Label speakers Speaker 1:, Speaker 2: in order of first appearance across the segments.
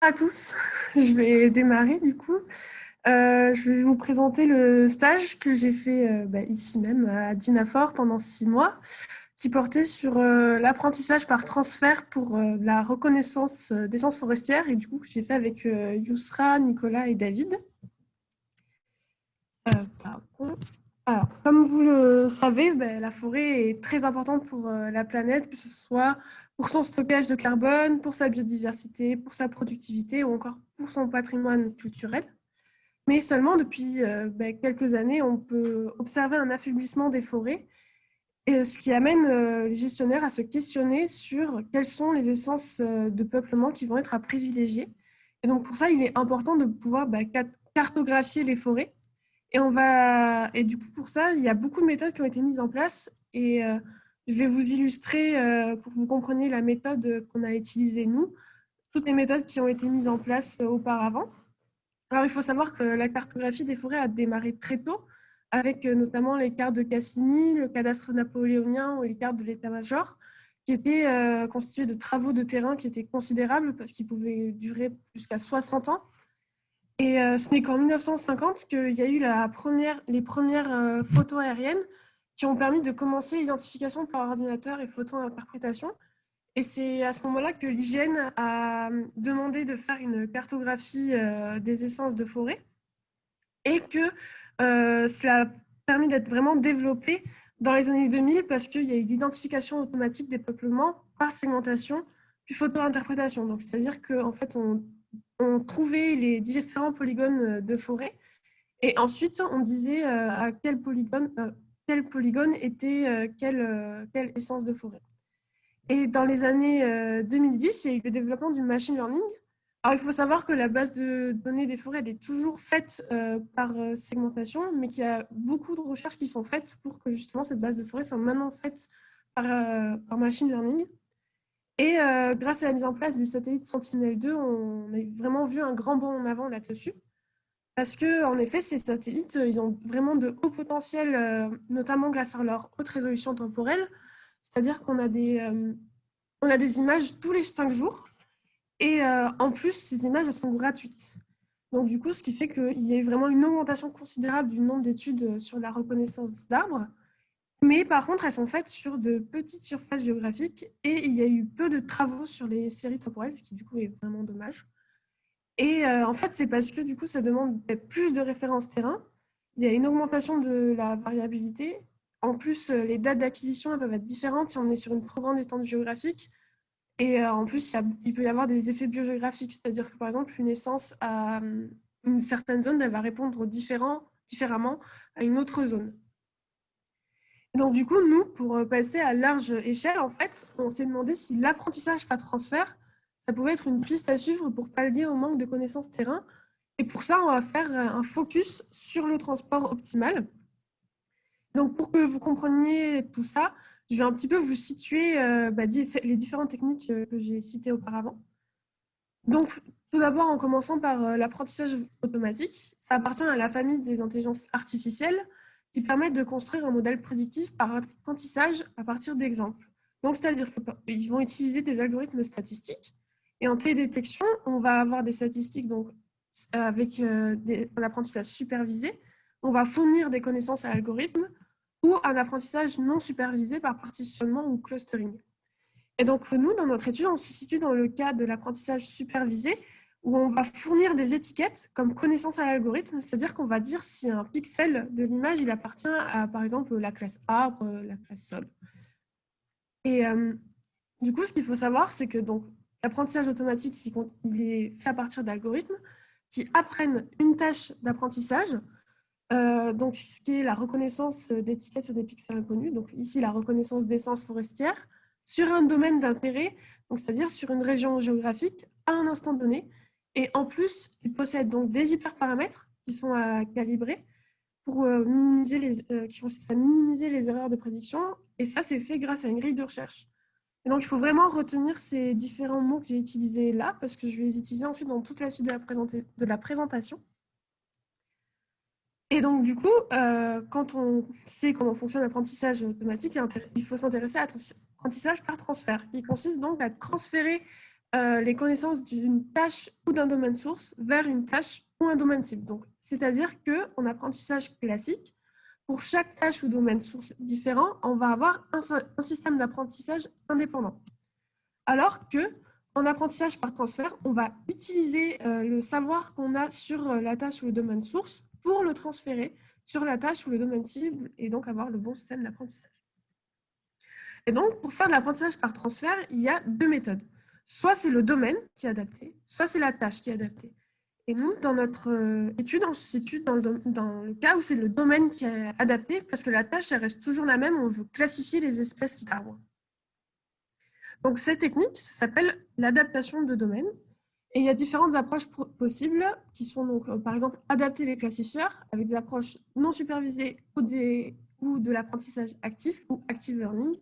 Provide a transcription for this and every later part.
Speaker 1: à tous, je vais démarrer du coup. Euh, je vais vous présenter le stage que j'ai fait euh, bah, ici même à Dinafor pendant six mois, qui portait sur euh, l'apprentissage par transfert pour la reconnaissance d'essences forestières et du coup j'ai fait avec Yousra, Nicolas et David. Alors, comme vous le savez, bah, la forêt est très importante pour la planète, que ce soit pour son stockage de carbone, pour sa biodiversité, pour sa productivité ou encore pour son patrimoine culturel. Mais seulement depuis euh, ben, quelques années, on peut observer un affaiblissement des forêts, et ce qui amène euh, les gestionnaires à se questionner sur quelles sont les essences euh, de peuplement qui vont être à privilégier. Et donc pour ça, il est important de pouvoir ben, cartographier les forêts. Et, on va... et du coup, pour ça, il y a beaucoup de méthodes qui ont été mises en place. Et je vais vous illustrer, euh, pour que vous compreniez la méthode qu'on a utilisée nous, toutes les méthodes qui ont été mises en place euh, auparavant. Alors, il faut savoir que la cartographie des forêts a démarré très tôt, avec euh, notamment les cartes de Cassini, le cadastre napoléonien ou les cartes de l'état-major, qui étaient constituées de travaux de terrain qui étaient considérables parce qu'ils pouvaient durer jusqu'à 60 ans. Et ce n'est qu'en 1950 qu'il y a eu la première, les premières photos aériennes qui ont permis de commencer l'identification par ordinateur et photo-interprétation. Et c'est à ce moment-là que l'hygiène a demandé de faire une cartographie euh, des essences de forêt et que euh, cela a permis d'être vraiment développé dans les années 2000 parce qu'il y a eu l'identification automatique des peuplements par segmentation puis photo-interprétation. Donc, c'est-à-dire qu'en fait, on, trouvait les différents polygones de forêt et ensuite, on disait euh, à quel polygone, quel polygone était euh, quelle, euh, quelle, essence de forêt. Et dans les années 2010, euh, il y a eu le développement du machine learning. Alors, il faut savoir que la base de données des forêts elle est toujours faite par segmentation, mais qu'il y a beaucoup de recherches qui sont faites pour que justement cette base de forêt soit maintenant faite par, par machine learning. Et grâce à la mise en place des satellites Sentinel-2, on a vraiment vu un grand bond en avant là-dessus. Parce que, en effet, ces satellites, euh, ils ont vraiment de hauts potentiels, euh, notamment grâce à leur haute résolution temporelle. C'est-à-dire qu'on a, des, euh, on a des images tous les cinq jours. Et en plus, ces images, sont gratuites. Donc, du coup, ce qui fait qu'il y a vraiment une augmentation considérable du nombre d'études sur la reconnaissance d'arbres. Mais par contre, elles sont faites sur de petites surfaces géographiques et il y a eu peu de travaux sur les séries temporelles, ce qui du coup est vraiment dommage. Et euh, en fait, c'est parce que du coup, ça demande plus de références terrain. Il y a une augmentation de la variabilité. En plus, euh, les dates d'acquisition peuvent être différentes si on est sur une trop grande étendue géographique. Et euh, en plus, il, peut y avoir des effets biogéographiques, c'est-à-dire que par exemple, une essence à une certaine zone, elle va répondre différemment à une autre zone. Donc du coup, nous, pour passer à large échelle, en fait, on s'est demandé si l'apprentissage par transfert ça pouvait être une piste à suivre pour pallier au manque de connaissances terrain. Et pour ça, on va faire un focus sur le transport optimal. Donc, pour que vous compreniez tout ça, je vais un petit peu vous situer euh, bah, les différentes techniques euh, que j'ai citées auparavant. Donc, tout d'abord, en commençant par euh, l'apprentissage automatique, ça appartient à la famille des intelligences artificielles qui permettent de construire un modèle prédictif par apprentissage à partir d'exemples. Donc, c'est-à-dire qu'ils vont utiliser des algorithmes statistiques et en télédétection, on va avoir des statistiques donc, avec euh, un apprentissage supervisé. On va fournir des connaissances à l'algorithme ou un apprentissage non supervisé par partitionnement ou clustering. Et donc, nous, dans notre étude, on se situe dans le cas de l'apprentissage supervisé où on va fournir des étiquettes comme connaissance à l'algorithme, c'est-à-dire qu'on va dire si un pixel de l'image il appartient à, par exemple, la classe arbre, la classe sol. Et euh, du coup, ce qu'il faut savoir, c'est que donc, L'apprentissage automatique, il est fait à partir d'algorithmes qui apprennent une tâche d'apprentissage, euh, donc ce qui est la reconnaissance d'étiquettes sur des pixels inconnus, donc ici la reconnaissance d'essence forestière, sur un domaine d'intérêt, c'est-à-dire sur une région géographique à un instant donné. Et en plus, il possède donc des hyperparamètres qui sont à calibrer pour euh, minimiser les, euh, qui consistent à minimiser les erreurs de prédiction. Et ça, c'est fait grâce à une grille de recherche. Et donc, il faut vraiment retenir ces différents mots que j'ai utilisés là, parce que je vais les utiliser ensuite dans toute la suite de la, présentation. Et donc, du coup, euh, quand on sait comment fonctionne l'apprentissage automatique, il faut s'intéresser à l'apprentissage par transfert, qui consiste donc à transférer euh, les connaissances d'une tâche ou d'un domaine source vers une tâche ou un domaine cible. C'est-à-dire qu'en apprentissage classique, pour chaque tâche ou domaine source différent, on va avoir un, système d'apprentissage indépendant. Alors que en apprentissage par transfert, on va utiliser euh, le savoir qu'on a sur euh, la tâche ou le domaine source pour le transférer sur la tâche ou le domaine cible et donc avoir le bon système d'apprentissage. Et donc, pour faire de l'apprentissage par transfert, il y a deux méthodes. Soit c'est le domaine qui est adapté, soit c'est la tâche qui est adaptée. Et nous, dans notre euh, étude, on se situe dans le, cas où c'est le domaine qui est adapté parce que la tâche, elle reste toujours la même, on veut classifier les espèces d'arbres. Donc, cette technique s'appelle l'adaptation de domaine. Et il y a différentes approches possibles qui sont donc, euh, par exemple, adapter les classifieurs avec des approches non supervisées ou de l'apprentissage actif ou active learning,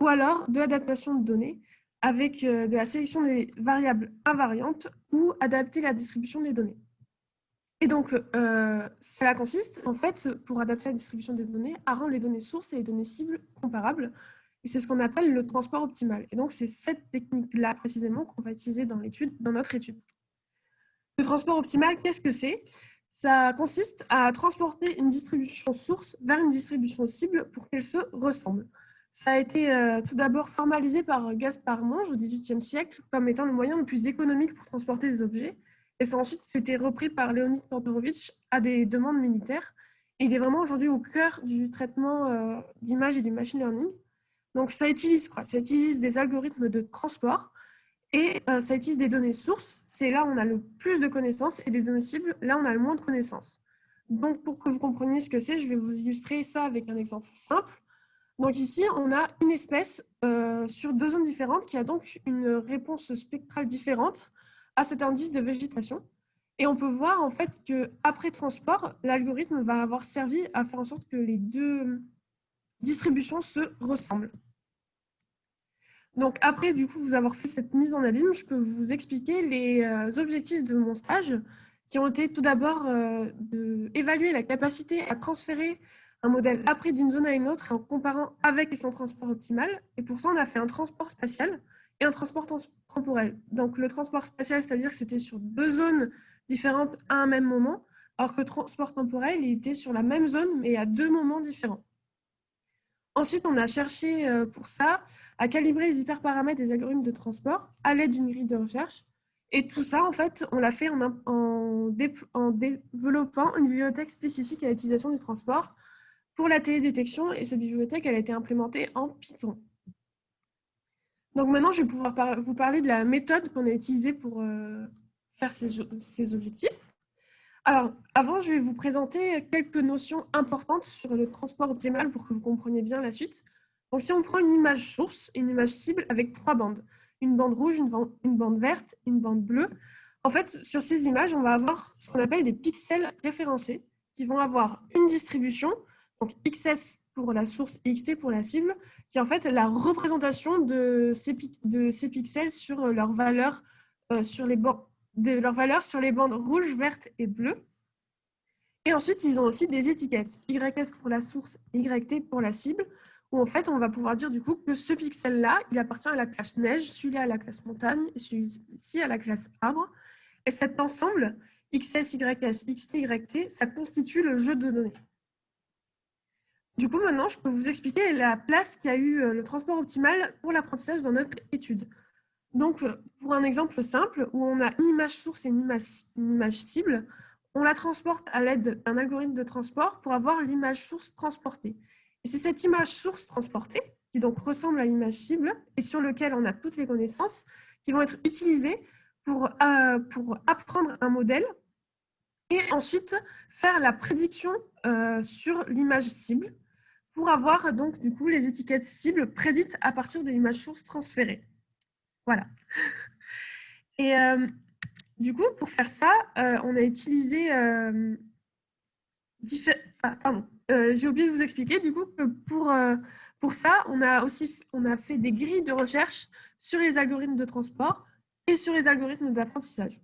Speaker 1: ou alors de l'adaptation de données avec euh, de la sélection des variables invariantes ou adapter la distribution des données. Et donc, euh, cela consiste, en fait, pour adapter la distribution des données, à rendre les données sources et les données cibles comparables et c'est ce qu'on appelle le transport optimal. Et donc, c'est cette technique-là précisément qu'on va utiliser dans, dans notre étude. Le transport optimal, qu'est-ce que c'est? Ça consiste à transporter une distribution source vers une distribution cible pour qu'elle se ressemble. Ça a été euh, tout d'abord formalisé par Gaspard Monge au XVIIIe siècle comme étant le moyen le plus économique pour transporter des objets. Et ça ensuite été repris par Leonid Kantorovitch à des demandes militaires. Et il est vraiment aujourd'hui au cœur du traitement euh, d'images et du machine learning. Donc, ça utilise quoi? Ça utilise des algorithmes de transport et euh, ça utilise des données sources. C'est là où on a le plus de connaissances et des données cibles, là on a le moins de connaissances. Donc, pour que vous compreniez ce que c'est, je vais vous illustrer ça avec un exemple simple. Donc ici, on a une espèce euh, sur deux zones différentes qui a donc une réponse spectrale différente à cet indice de végétation. Et on peut voir en fait qu'après transport, l'algorithme va avoir servi à faire en sorte que les deux distributions se ressemblent. Donc après, du coup, vous avoir fait cette mise en abîme, je peux vous expliquer les euh, objectifs de mon stage qui ont été tout d'abord euh, d'évaluer la capacité à transférer un modèle après d'une zone à une autre en comparant avec et sans transport optimal. Et pour ça, on a fait un transport spatial et un transport temporel. Donc le transport spatial, c'est-à-dire que c'était sur deux zones différentes à un même moment, alors que le transport temporel, il était sur la même zone, mais à deux moments différents. Ensuite, on a cherché euh, pour ça à calibrer les hyperparamètres des algorithmes de transport à l'aide d'une grille de recherche. Et tout ça, en fait, on l'a fait en, en, développant une bibliothèque spécifique à l'utilisation du transport pour la télédétection. Et cette bibliothèque, elle a été implémentée en Python. Donc maintenant, je vais pouvoir vous parler de la méthode qu'on a utilisée pour euh, faire ces objectifs. Alors, avant, je vais vous présenter quelques notions importantes sur le transport optimal pour que vous compreniez bien la suite. Donc, si on prend une image source une image cible avec trois bandes, une bande rouge, une une bande verte, une bande bleue, en fait, sur ces images, on va avoir ce qu'on appelle des pixels référencés qui vont avoir une distribution, donc XS pour la source et XT pour la cible, qui est en fait la représentation de ces, pixels sur leur valeur euh, sur les bandes de leur valeur sur les bandes rouges, vertes et bleues. Et ensuite, ils ont aussi des étiquettes, YS pour la source, YT pour la cible, où en fait, on va pouvoir dire du coup que ce pixel-là, il appartient à la classe neige, celui-là à la classe montagne, et celui-ci à la classe arbre. Et cet ensemble, XS, YS, XT, YT, ça constitue le jeu de données. Du coup, maintenant, je peux vous expliquer la place qu'a eu euh, le transport optimal pour l'apprentissage dans notre étude. Donc, pour un exemple simple, où on a une image source et une image, cible, on la transporte à l'aide d'un algorithme de transport pour avoir l'image source transportée. Et c'est cette image source transportée, qui donc ressemble à l'image cible, et sur lequel on a toutes les connaissances, qui vont être utilisées pour, euh, pour apprendre un modèle et ensuite faire la prédiction euh, sur l'image cible pour avoir donc du coup les étiquettes cibles prédites à partir de l'image source transférée. Voilà. Et euh, du coup, pour faire ça, euh, on a utilisé... Euh, ah, pardon, j'ai oublié de vous expliquer du coup que pour, pour ça, on a aussi on a fait des grilles de recherche sur les algorithmes de transport et sur les algorithmes d'apprentissage.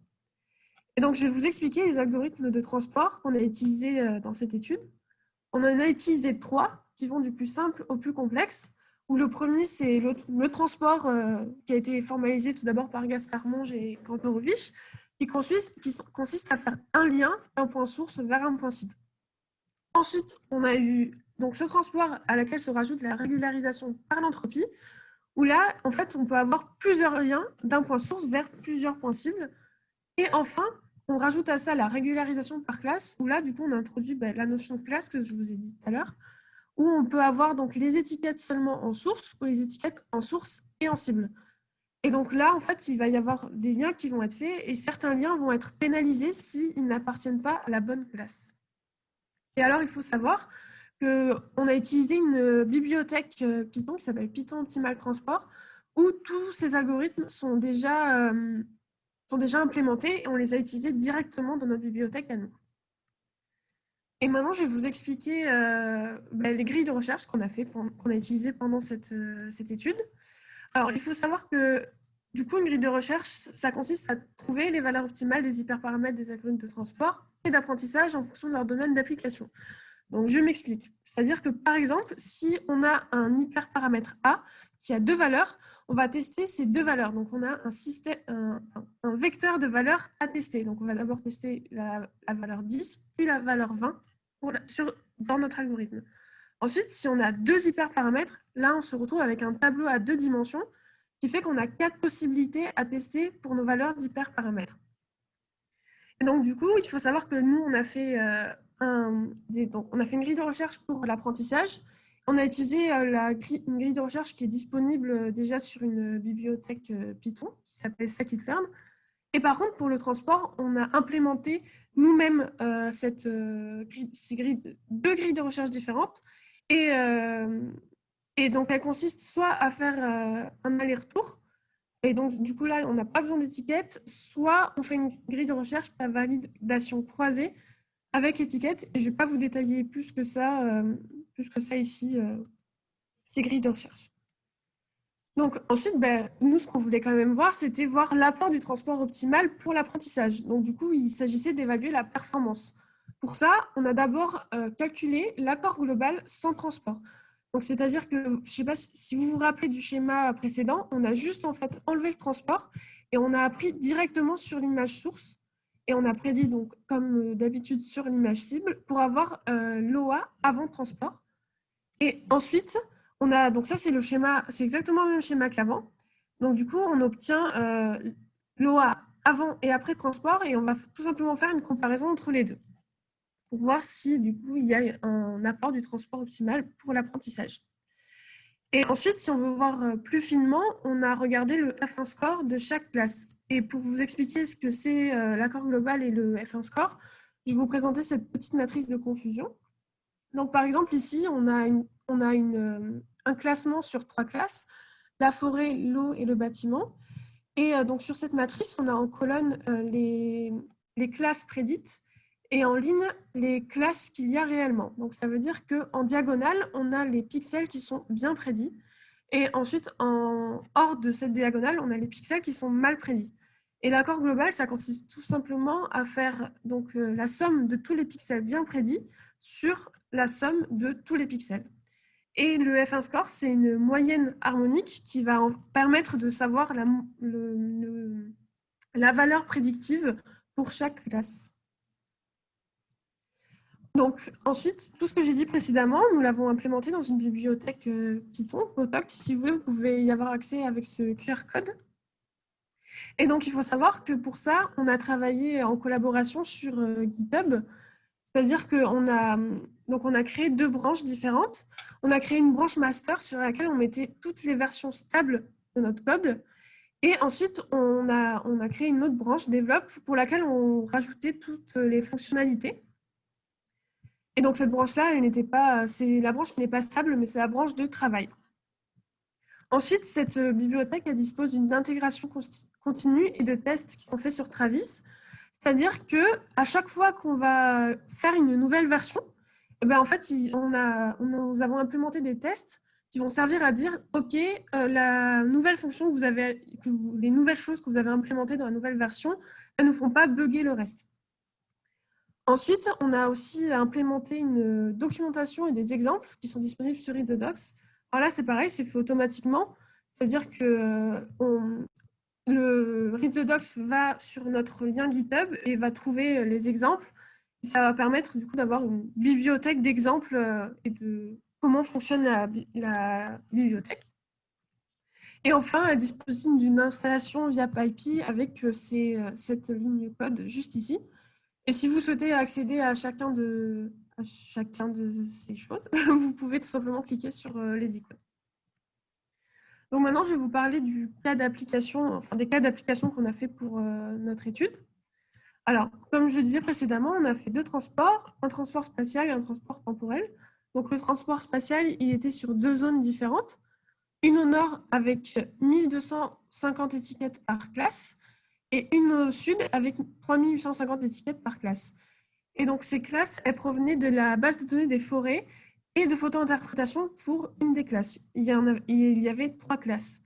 Speaker 1: Et donc, je vais vous expliquer les algorithmes de transport qu'on a utilisés dans cette étude. On en a utilisé trois qui vont du plus simple au plus complexe où le premier, c'est le, transport euh, qui a été formalisé tout d'abord par Gaspard Monge et Kantorowicz, qui consiste, qui consiste à faire un lien d'un point source vers un point cible. Ensuite, on a eu donc ce transport à laquelle se rajoute la régularisation par l'entropie, où là, en fait, on peut avoir plusieurs liens d'un point source vers plusieurs points cibles. Et enfin, on rajoute à ça la régularisation par classe, où là, du coup, on introduit ben, la notion de classe que je vous ai dit tout à l'heure, où on peut avoir donc les étiquettes seulement en source ou les étiquettes en source et en cible. Et donc là, en fait, il va y avoir des liens qui vont être faits et certains liens vont être pénalisés s'ils n'appartiennent pas à la bonne classe. Et alors, il faut savoir qu'on a utilisé une bibliothèque euh, Python qui s'appelle Python Optimal Transport, où tous ces algorithmes sont déjà, euh, sont déjà implémentés et on les a utilisés directement dans notre bibliothèque à nous. Et maintenant, je vais vous expliquer euh, ben, les grilles de recherche qu'on a, a utilisées pendant cette, cette étude. Alors, il faut savoir que du coup, une grille de recherche, ça consiste à trouver les valeurs optimales des hyperparamètres des algorithmes de transport et d'apprentissage en fonction de leur domaine d'application. Donc, je m'explique. C'est-à-dire que, par exemple, si on a un hyperparamètre A qui a deux valeurs, on va tester ces deux valeurs. Donc, on a un, système, un, vecteur de valeurs à tester. Donc, on va d'abord tester la, valeur 10, puis la valeur 20 sur, dans notre algorithme. Ensuite, si on a deux hyperparamètres, là, on se retrouve avec un tableau à deux dimensions qui fait qu'on a quatre possibilités à tester pour nos valeurs d'hyperparamètres. Et donc, du coup, il faut savoir que nous, on a fait euh, on a fait une grille de recherche pour l'apprentissage. On a utilisé euh, une grille de recherche qui est disponible euh, déjà sur une bibliothèque Python qui s'appelle Scikit-learn. Et par contre, pour le transport, on a implémenté nous-mêmes cette ces grilles, deux grilles de recherche différentes. Et, et donc, elles consistent soit à faire un aller-retour, et donc du coup là, on n'a pas besoin d'étiquette, soit on fait une grille de recherche par validation croisée, avec étiquette. Et je ne vais pas vous détailler plus que ça, euh, plus que ça ici, euh, ces grilles de recherche. Donc ensuite, ben, nous, ce qu'on voulait quand même voir, c'était voir l'apport du transport optimal pour l'apprentissage. Donc du coup, il s'agissait d'évaluer la performance. Pour ça, on a d'abord euh, calculé l'apport global sans transport. Donc c'est-à-dire que, je ne sais pas si vous vous rappelez du schéma précédent, on a juste en fait enlevé le transport et on a appris directement sur l'image source et on a prédit, donc, comme euh, d'habitude, sur l'image cible pour avoir euh, l'OA avant transport. Et ensuite, on a, donc ça c'est le schéma, c'est exactement le même schéma qu'avant. Donc du coup, on obtient euh, l'OA avant et après transport et on va tout simplement faire une comparaison entre les deux pour voir si du coup il y a un apport du transport optimal pour l'apprentissage. Et ensuite, si on veut voir plus finement, on a regardé le F1 score de chaque classe. Et pour vous expliquer ce que c'est euh, l'accord global et le F1 score, je vais vous présenter cette petite matrice de confusion. Donc, par exemple, ici, on a, euh, un classement sur trois classes, la forêt, l'eau et le bâtiment. Et euh, donc, sur cette matrice, on a en colonne les, les classes prédites et en ligne les classes qu'il y a réellement. Donc, ça veut dire qu'en diagonale, on a les pixels qui sont bien prédits. Et ensuite, en hors de cette diagonale, on a les pixels qui sont mal prédits. Et l'accord global, ça consiste tout simplement à faire donc, euh, la somme de tous les pixels bien prédits sur la somme de tous les pixels. Et le F1 score, c'est une moyenne harmonique qui va permettre de savoir la, valeur prédictive pour chaque classe. Donc, ensuite, tout ce que j'ai dit précédemment, nous l'avons implémenté dans une bibliothèque euh, Python, Potoc. Si vous voulez, vous pouvez y avoir accès avec ce QR code. Et donc, il faut savoir que pour ça, on a travaillé en collaboration sur euh, GitHub. C'est-à-dire qu'on a, donc on a créé deux branches différentes. On a créé une branche master sur laquelle on mettait toutes les versions stables de notre code. Et ensuite, on a, on a créé une autre branche développe pour laquelle on rajoutait toutes les fonctionnalités. Et donc, cette branche-là, n'était pas, c'est la branche qui n'est pas stable, mais c'est la branche de travail. Ensuite, cette bibliothèque elle dispose d'une intégration continue et de tests qui sont faits sur Travis. C'est-à-dire que à chaque fois qu'on va faire une nouvelle version, eh ben, en fait, on a, nous avons implémenté des tests qui vont servir à dire OK, euh, la nouvelle fonction que vous avez, les nouvelles choses que vous avez implémentées dans la nouvelle version, elles ne font pas bugger le reste. Ensuite, on a aussi implémenté une documentation et des exemples qui sont disponibles sur Readodocs Alors là, c'est pareil, c'est fait automatiquement. C'est-à-dire que le Read the Docs va sur notre lien GitHub et va trouver les exemples. ça va permettre du coup d'avoir une bibliothèque d'exemples et de comment fonctionne la, bibliothèque. Et enfin, elle dispose d'une installation via PyPy avec cette ligne code juste ici. Et si vous souhaitez accéder à chacun de, à chacun de ces choses, vous pouvez tout simplement cliquer sur euh, les icônes. Donc maintenant, je vais vous parler des cas d'application qu'on a fait pour euh, notre étude. Alors, comme je disais précédemment, on a fait deux transports, un transport spatial et un transport temporel. Donc le transport spatial, il était sur deux zones différentes. Une au nord avec 1250 étiquettes par classe et une au sud avec 3850 étiquettes par classe. Et donc, ces classes, elles provenaient de la base de données des forêts et de photo-interprétation pour une des classes. Il y, en avait trois classes.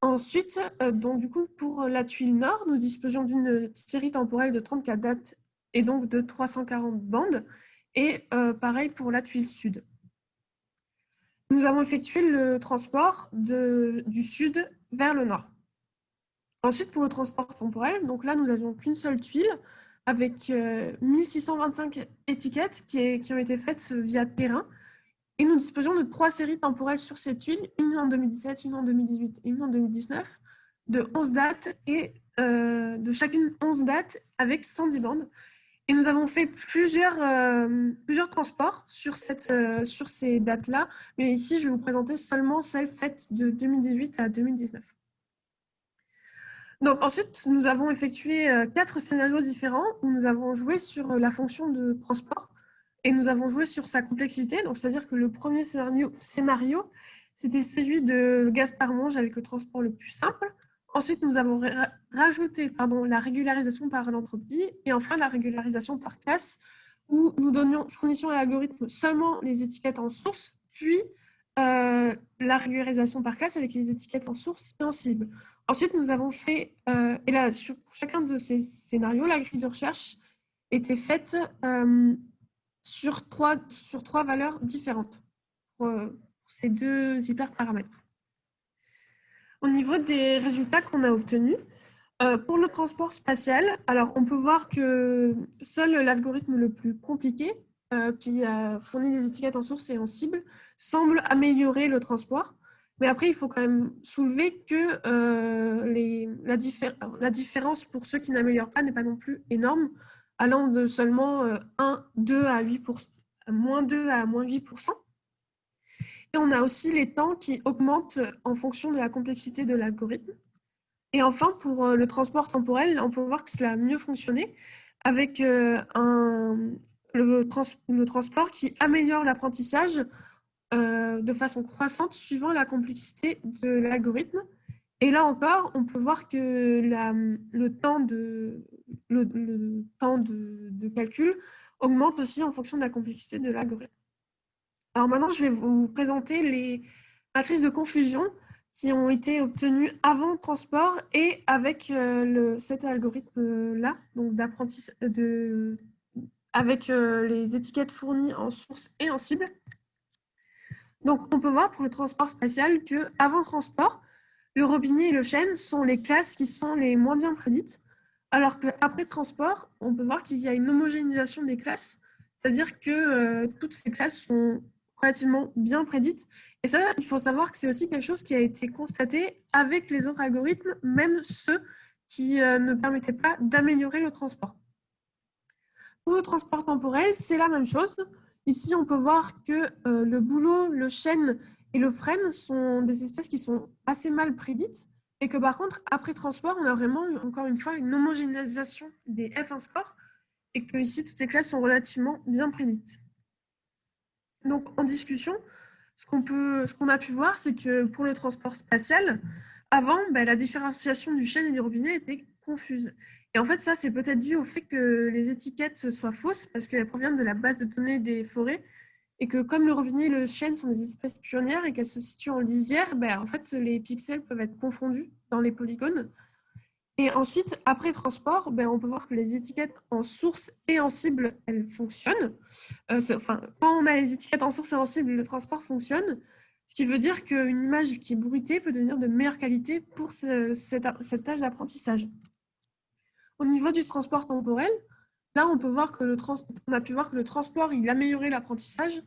Speaker 1: Ensuite, euh, donc, du coup, pour la tuile nord, nous disposions d'une série temporelle de 34 dates et donc de 340 bandes. Et euh, pareil pour la tuile sud. Nous avons effectué le transport du sud vers le nord. Ensuite, pour le transport temporel, donc là, nous n'avions qu'une seule tuile avec 1625 euh, étiquettes qui, qui, ont été faites via terrain. Et nous disposions de trois séries temporelles sur cette tuile, une en 2017, une en 2018 et une en 2019, de 11 dates et euh, de chacune 11 dates avec 110 bandes. Et nous avons fait plusieurs, euh, plusieurs transports sur, cette, sur ces dates-là, mais ici, je vais vous présenter seulement celles faites de 2018 à 2019. Donc ensuite, nous avons effectué euh, quatre scénarios différents où nous avons joué sur euh, la fonction de transport et nous avons joué sur sa complexité. C'est-à-dire que le premier scénario, scénario c'était celui de Gaspard Monge avec le transport le plus simple. Ensuite, nous avons rajouté pardon, la régularisation par l'entropie et enfin la régularisation par classe où nous donnions, fournissions à l'algorithme seulement les étiquettes en source, puis euh, la régularisation par classe avec les étiquettes en source et en cible. Ensuite, nous avons fait, euh, et là, sur chacun de ces scénarios, la grille de recherche était faite euh, sur, trois, sur trois valeurs différentes pour, ces deux hyperparamètres. Au niveau des résultats qu'on a obtenus, euh, pour le transport spatial, alors on peut voir que seul l'algorithme le plus compliqué, qui a fourni les étiquettes en source et en cible, semble améliorer le transport. Mais après, il faut quand même soulever que euh, la, différence pour ceux qui n'améliorent pas n'est pas non plus énorme, allant de seulement 1, euh, 2 à 8%, moins 2 à moins 8%. Et on a aussi les temps qui augmentent en fonction de la complexité de l'algorithme. Et enfin, pour euh, le transport temporel, on peut voir que cela a mieux fonctionné avec un, le, transport qui améliore l'apprentissage euh, de façon croissante suivant la complexité de l'algorithme. Et là encore, on peut voir que le temps, de, le, calcul augmente aussi en fonction de la complexité de l'algorithme. Alors maintenant, je vais vous présenter les matrices de confusion qui ont été obtenues avant le transport et avec euh, le, cet algorithme-là, donc avec euh, les étiquettes fournies en source et en cible. Donc, on peut voir pour le transport spatial que avant transport, le robinet et le chêne sont les classes qui sont les moins bien prédites, alors qu'après transport, on peut voir qu'il y a une homogénéisation des classes, c'est-à-dire que euh, toutes ces classes sont relativement bien prédites. Et ça, il faut savoir que c'est aussi quelque chose qui a été constaté avec les autres algorithmes, même ceux qui euh, ne permettaient pas d'améliorer le transport. Pour le transport temporel, c'est la même chose. Ici, on peut voir que euh, le bouleau, le chêne et le frêne sont des espèces qui sont assez mal prédites et que par contre, après transport, on a vraiment, encore une fois, une homogénéisation des F1 score et que ici, toutes les classes sont relativement bien prédites. Donc, en discussion, ce qu'on qu'on a pu voir, c'est que pour le transport spatial, avant, ben, la différenciation du chêne et du robinet était confuse. Et en fait, ça, c'est peut-être dû au fait que les étiquettes soient fausses parce qu'elles proviennent de la base de données des forêts et que comme le robinet et le chêne sont des espèces pionnières et qu'elles se situent en lisière, ben, en fait, les pixels peuvent être confondus dans les polygones. Et ensuite, après transport, ben, on peut voir que les étiquettes en source et en cible, elles fonctionnent. Euh, enfin, quand on a les étiquettes en source et en cible, le transport fonctionne. Ce qui veut dire qu'une image qui est bruitée peut devenir de meilleure qualité pour ce, cette, tâche d'apprentissage. Au niveau du transport temporel, là, on, peut voir que le on a pu voir que le transport, il améliorait l'apprentissage.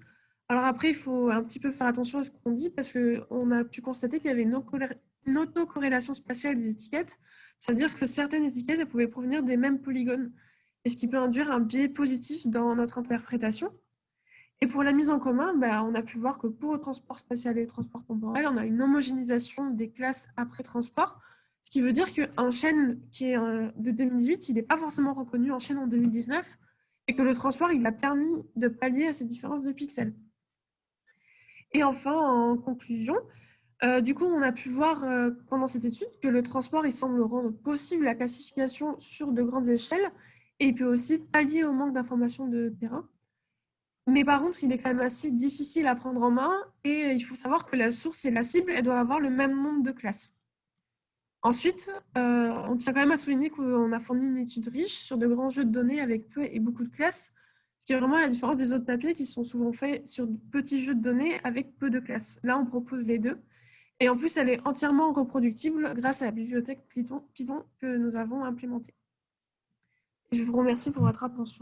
Speaker 1: Alors après, il faut un petit peu faire attention à ce qu'on dit parce qu'on a pu constater qu'il y avait une autocorrélation spatiale des étiquettes, c'est-à-dire que certaines étiquettes pouvaient provenir des mêmes polygones, et ce qui peut induire un biais positif dans notre interprétation. Et pour la mise en commun, bah, on a pu voir que pour le transport spatial et le transport temporel, on a une homogénéisation des classes après transport, ce qui veut dire qu'un chaîne qui est euh, de 2018, il n'est pas forcément reconnu en chaîne en 2019, et que le transport, il a permis de pallier à ces différences de pixels. Et enfin, en conclusion, euh, du coup, on a pu voir euh, pendant cette étude que le transport, il semble rendre possible la classification sur de grandes échelles, et peut aussi pallier au manque d'informations de terrain. Mais par contre, il est quand même assez difficile à prendre en main et il faut savoir que la source et la cible, elles doivent avoir le même nombre de classes. Ensuite, euh, on tient quand même à souligner qu'on a fourni une étude riche sur de grands jeux de données avec peu et beaucoup de classes, ce qui est vraiment la différence des autres papiers qui sont souvent faits sur de petits jeux de données avec peu de classes. Là, on propose les deux. Et en plus, elle est entièrement reproductible grâce à la bibliothèque Python, Python que nous avons implémentée. Je vous remercie pour votre attention.